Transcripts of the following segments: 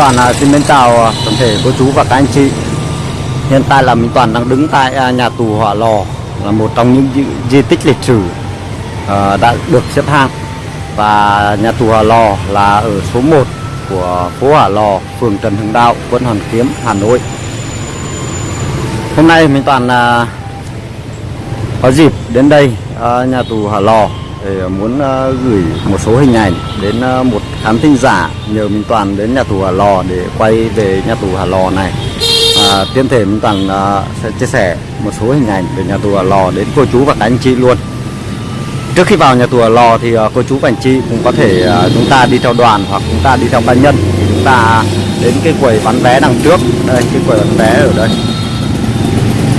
Toàn xin mến chào toàn thể cô chú và các anh chị. Hiện tại là Minh Toàn đang đứng tại à, nhà tù Hỏa Lò Là một trong những di, di tích lịch sử à, đã được xếp hạng. Và nhà tù Hỏa Lò là ở số 1 của phố Hỏa Lò, phường Trần Hưng Đạo, quận Hoàn Kiếm, Hà Nội. Hôm nay Minh Toàn à, có dịp đến đây nhà tù Hỏa Lò để ờ, muốn ờ, gửi một số hình ảnh đến ờ, một khán thính giả nhờ Minh Toàn đến nhà tù Hà Lò để quay về nhà tù Hà Lò này. À, tiên thể Minh Toàn sẽ chia sẻ một số hình ảnh về nhà tù Hà Lò đến cô chú và các anh chị luôn. Trước khi vào nhà tù Hà Lò thì cô chú và anh chị cũng có thể chúng ta đi theo đoàn hoặc chúng ta đi theo cá nhân. Thì chúng ta đến cái quầy bán vé đằng trước. Đây cái quầy bán vé ở đây.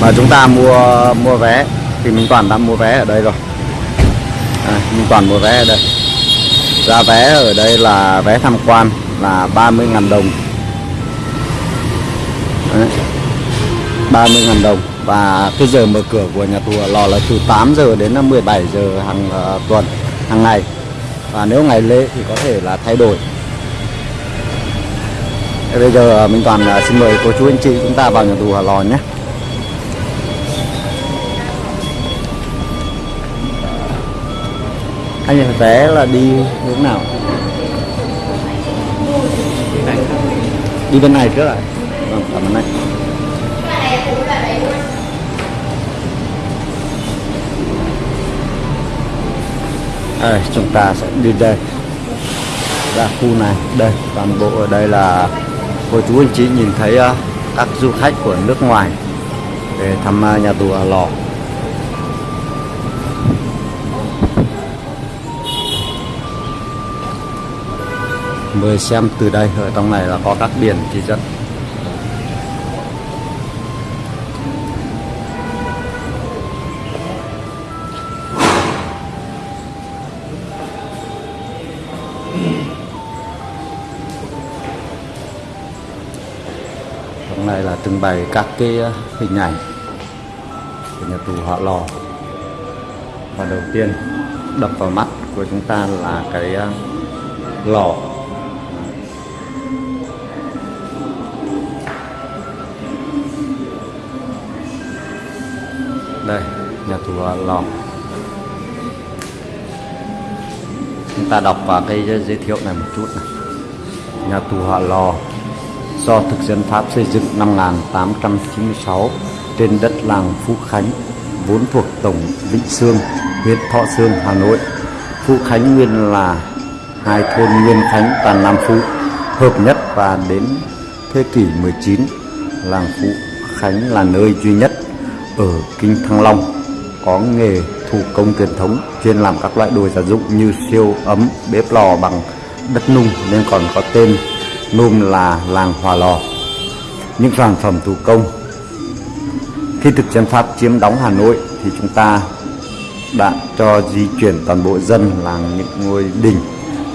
Và chúng ta mua mua vé. Thì Minh Toàn đã mua vé ở đây rồi à, nhưng Toàn mua vé ở đây. Giá vé ở đây là vé tham quan là 30.000 đồng. Đấy. 30.000 đồng. Và cái giờ mở cửa của nhà tù lò là từ 8 giờ đến ờ, 17 giờ hàng uh, tuần hàng ngày. Và nếu ngày lễ thì có thể là thay đổi. Thế bây giờ ờ, Minh Toàn xin mời cô chú anh chị chúng ta vào nhà tù Hà Lò nhé. Anh ơi, vé là đi hướng nào? Đi bên này trước ạ. Vâng cảm ơn anh. Đây chúng ta sẽ đi đây. Ra khu này. Đây toàn bộ ở đây là cô chú anh chị nhìn thấy uh, các du khách của nước ngoài để thăm uh, nhà tù Hà Lò. Mời xem từ đây, ở trong này là có các biển chỉ dẫn trong này là trưng bày các cái ờ, hình ảnh của nhà tù họ Lò. Và đầu tiên đập vào mắt của chúng ta là cái ờ, lò. Đây, nhà tù à, lò. Chúng ta đọc vào cái giới thiệu này một chút này. Nhà tù hỏa lò, do thực dân pháp xây dựng năm 1896 trên đất làng Phú Khánh, vốn thuộc tổng Vĩnh Sương, huyện Thọ Sương, Hà Nội. Phú Khánh nguyên là hai thôn Nguyên Khánh và Nam Phú, hợp nhất và đến thế kỷ 19 làng Phú Khánh là nơi duy nhất ở Kinh Thăng Long có nghề thủ công truyền thống, chuyên làm các loại đồ gia dụng như siêu ấm, bếp lò bằng đất nung nên còn có tên nôm là làng Hòa Lò. Những sản phẩm thủ công, khi thực dân Pháp chiếm đóng Hà Nội thì chúng ta đã cho di chuyển toàn bộ dân làng những ngôi đình,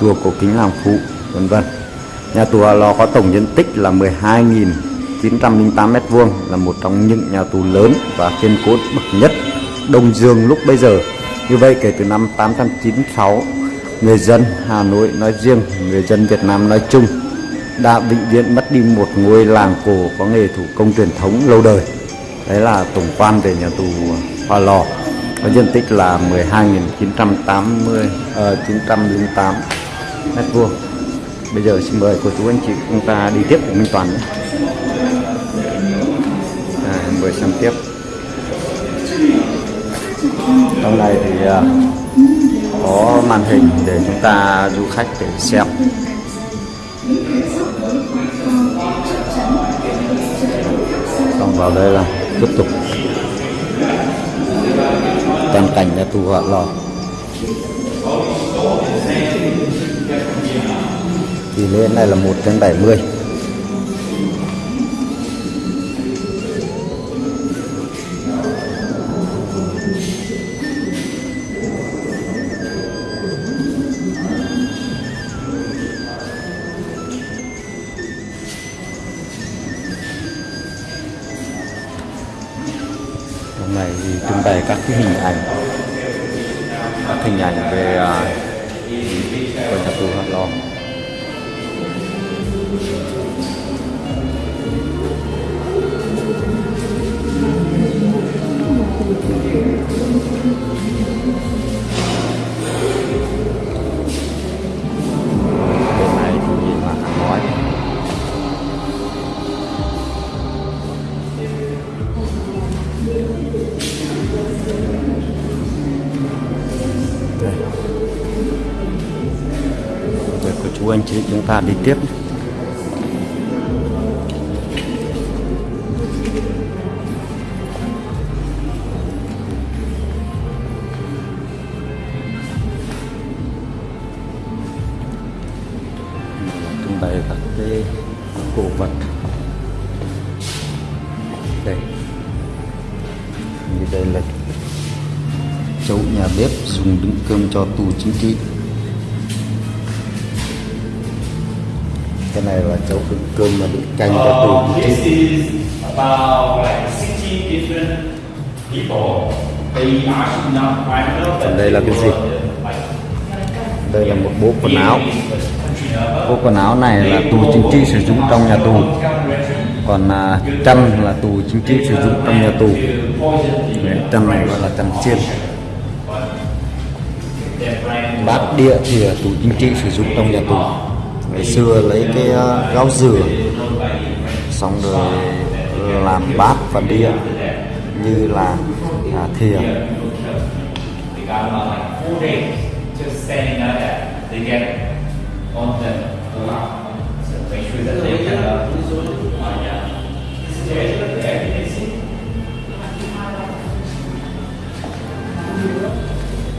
chùa cổ kính làng phụ, vân vân. Nhà tù Hòa Lò có tổng diện tích là 12.000 908 mét vuông là một trong những nhà tù lớn và kiên cố bậc nhất Đông Dương lúc bây giờ. Như vậy kể từ năm 896, người dân Hà Nội nói riêng, người dân Việt Nam nói chung đã vĩnh viễn mất đi một ngôi làng cổ có nghề thủ công truyền thống lâu đời. Đấy là tổng quan về nhà tù Hòa Lò. Có diện tích là 12.980 uh, 908 mét vuông. Bây giờ xin mời cô chú anh chị chúng ta đi tiếp cùng Minh Toàn nhé vừa xem tiếp. Trong này thì à, có màn hình để chúng ta du khách để xem. Xong vào đây là tiếp tục. Toàn cảnh nhà tù hỏa lò. Thì lên này là một trên 70 mươi. Cái hình ảnh các hình ảnh về uh, của nhà tù Hạ Lò chú anh chị, chúng ta đi tiếp. Trưng bày các cái cổ vật. Đây. Như đây là chậu nhà bếp dùng đựng cơm cho tù chính trị. Cái này là chậu đựng cơm mà đựng canh cho tù chính this trị is about like 60 different people. They actually not private, but Còn đây là cái gì? đây là một bộ quần áo. bộ quần áo này là tù chính trị sử dụng trong nhà tù. còn à, chăn là tù chính trị sử dụng trong nhà tù. Chăn này gọi là chăn chiên. Bát đĩa thì là tù chính trị sử dụng trong nhà tù ngày xưa lấy cái ờ, gáo dừa xong rồi làm bát và đĩa như là à, thìa.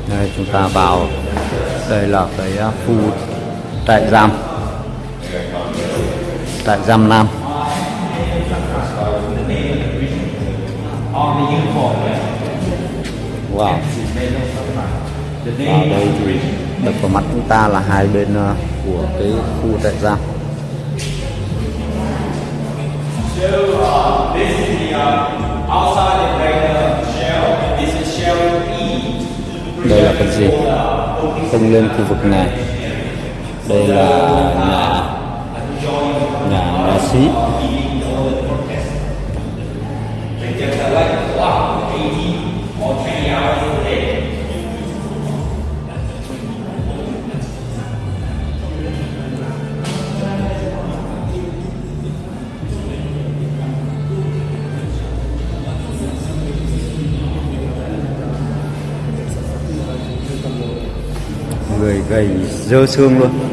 Đây chúng ta vào đây là cái à, khu trại giam tại giam nam. Wow. Và đây thì đập vào mắt chúng ta là hai bên ờ, của cái khu trại giam. Đây là cái gì? Không lên khu vực này. Đây là nhà day. người gầy dơ xương luôn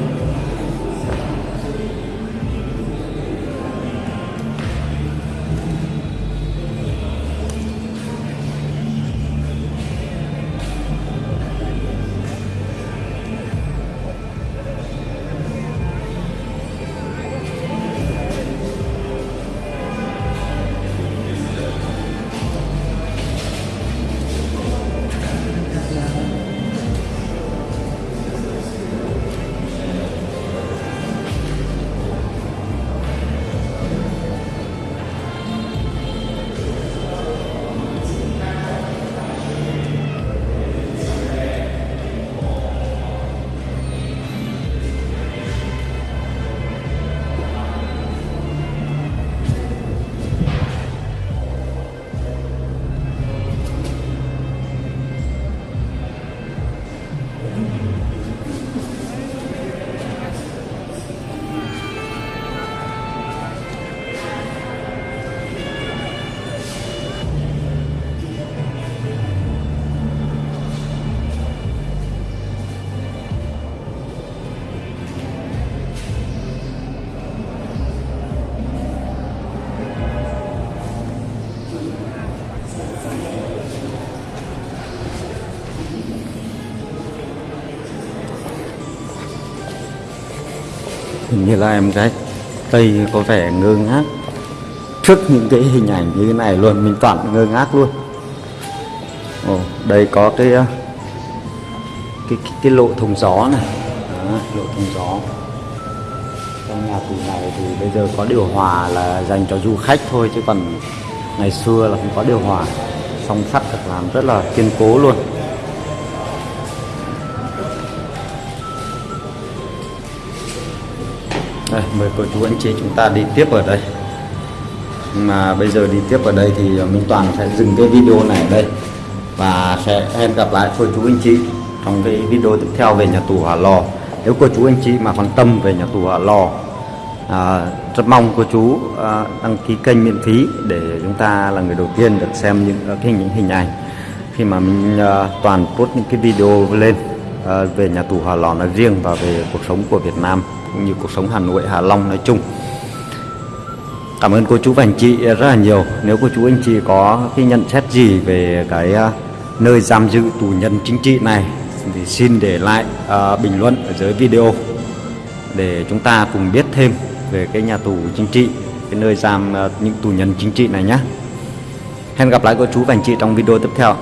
hình như là em gái tây có vẻ ngơ ngác. Trước những cái hình ảnh như thế này luôn mình toàn ngơ ngác luôn. Ồ, đây có cái ờ, cái cái, cái lộ thông gió này. Đó, lộ thông gió. Trong nhà tù này thì bây giờ có điều hòa là dành cho du khách thôi chứ còn ngày xưa là không có điều hòa. Song sắt được làm rất là kiên cố luôn. Đây mời cô chú anh chị chúng ta đi tiếp ở đây. Mà bây giờ đi tiếp ở đây thì à, Minh Toàn sẽ dừng cái video này ở đây và sẽ hẹn gặp lại cô chú anh chị trong cái video tiếp theo về nhà tù Hỏa Lò. Nếu cô chú anh chị mà quan tâm về nhà tù Hỏa Lò à, rất mong cô chú à, đăng ký kênh miễn phí để chúng ta là người đầu tiên được xem những à, cái những hình ảnh khi mà mình à, toàn post những cái video lên à, về nhà tù Hỏa Lò nói riêng và về cuộc sống của Việt Nam cũng như cuộc sống Hà Nội Hà Long nói chung. Cảm ơn cô chú và anh chị rất là nhiều. Nếu cô chú anh chị có cái nhận xét gì về cái à, nơi giam giữ tù nhân chính trị này thì xin để lại uh, bình luận ở dưới video để chúng ta cùng biết thêm về cái nhà tù chính trị cái nơi giam uh, những tù nhân chính trị này nhé. Hẹn gặp lại cô chú và anh chị trong video tiếp theo.